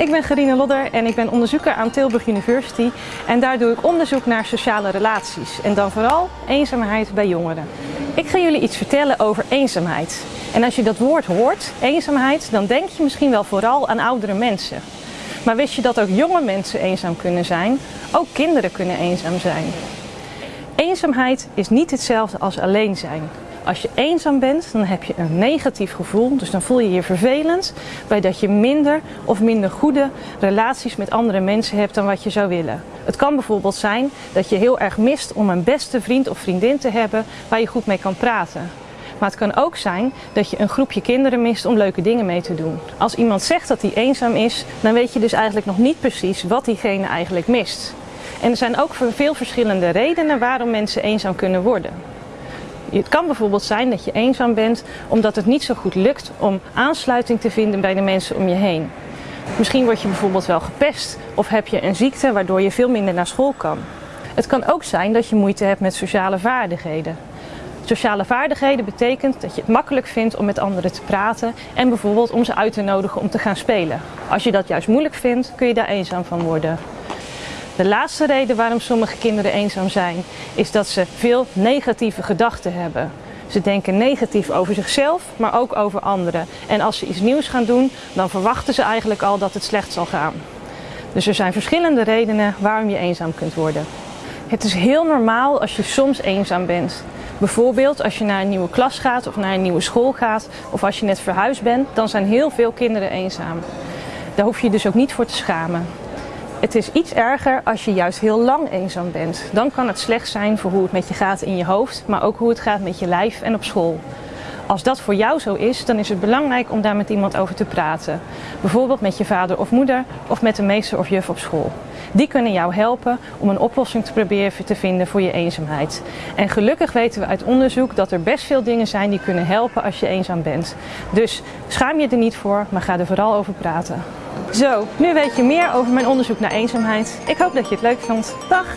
ik ben Gerine Lodder en ik ben onderzoeker aan Tilburg University en daar doe ik onderzoek naar sociale relaties en dan vooral eenzaamheid bij jongeren. Ik ga jullie iets vertellen over eenzaamheid. En als je dat woord hoort, eenzaamheid, dan denk je misschien wel vooral aan oudere mensen. Maar wist je dat ook jonge mensen eenzaam kunnen zijn? Ook kinderen kunnen eenzaam zijn. Eenzaamheid is niet hetzelfde als alleen zijn. Als je eenzaam bent, dan heb je een negatief gevoel, dus dan voel je je vervelend, bij dat je minder of minder goede relaties met andere mensen hebt dan wat je zou willen. Het kan bijvoorbeeld zijn dat je heel erg mist om een beste vriend of vriendin te hebben waar je goed mee kan praten. Maar het kan ook zijn dat je een groepje kinderen mist om leuke dingen mee te doen. Als iemand zegt dat hij eenzaam is, dan weet je dus eigenlijk nog niet precies wat diegene eigenlijk mist. En er zijn ook veel verschillende redenen waarom mensen eenzaam kunnen worden. Het kan bijvoorbeeld zijn dat je eenzaam bent omdat het niet zo goed lukt om aansluiting te vinden bij de mensen om je heen. Misschien word je bijvoorbeeld wel gepest of heb je een ziekte waardoor je veel minder naar school kan. Het kan ook zijn dat je moeite hebt met sociale vaardigheden. Sociale vaardigheden betekent dat je het makkelijk vindt om met anderen te praten en bijvoorbeeld om ze uit te nodigen om te gaan spelen. Als je dat juist moeilijk vindt, kun je daar eenzaam van worden. De laatste reden waarom sommige kinderen eenzaam zijn, is dat ze veel negatieve gedachten hebben. Ze denken negatief over zichzelf, maar ook over anderen. En als ze iets nieuws gaan doen, dan verwachten ze eigenlijk al dat het slecht zal gaan. Dus er zijn verschillende redenen waarom je eenzaam kunt worden. Het is heel normaal als je soms eenzaam bent. Bijvoorbeeld als je naar een nieuwe klas gaat of naar een nieuwe school gaat of als je net verhuisd bent, dan zijn heel veel kinderen eenzaam. Daar hoef je dus ook niet voor te schamen. Het is iets erger als je juist heel lang eenzaam bent. Dan kan het slecht zijn voor hoe het met je gaat in je hoofd, maar ook hoe het gaat met je lijf en op school. Als dat voor jou zo is, dan is het belangrijk om daar met iemand over te praten. Bijvoorbeeld met je vader of moeder of met de meester of juf op school. Die kunnen jou helpen om een oplossing te proberen te vinden voor je eenzaamheid. En gelukkig weten we uit onderzoek dat er best veel dingen zijn die kunnen helpen als je eenzaam bent. Dus schaam je er niet voor, maar ga er vooral over praten. Zo, nu weet je meer over mijn onderzoek naar eenzaamheid. Ik hoop dat je het leuk vond. Dag!